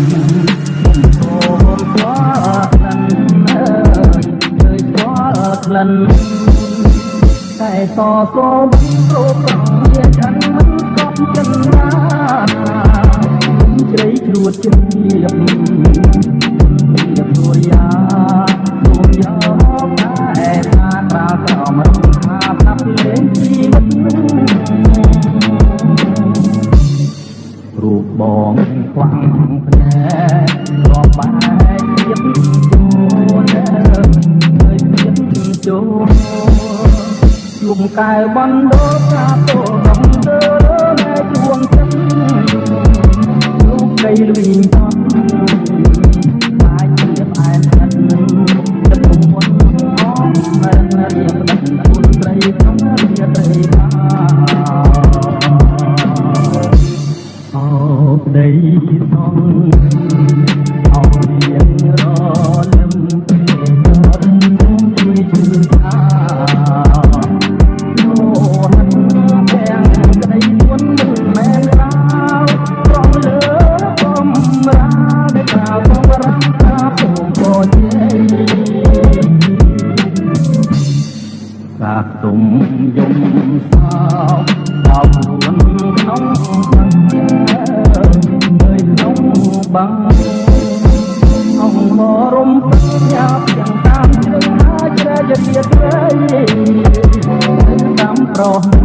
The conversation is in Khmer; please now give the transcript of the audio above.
ក្លិនអើយឃើញស្គាល់ក្លិនតែតសូមព្រោះប្រងជាចិនមិនកប់ចិនណា បបងខ្វាំងភ្នែករាប់បែកទៀតចូលហើយទៀតចូលលំកែបណ្ដោប្រាតោដំដើនៅជួងចិត្តលោកដីលវិញតាមអាចជាផ្អែមស្និទ្ធចិត្តមុនអមនៅនៅរៀបដឹកគុណត្រីក្នុងរាត្រី សាទុំយំសោកដល់ខ្លួនក្នុងនៅក្នុងបាំងអង្គមរំពេញយ៉ាប់ទាំងតាមជ្រឹងហើយជ្រែកជាត្រីតាមប្រហែល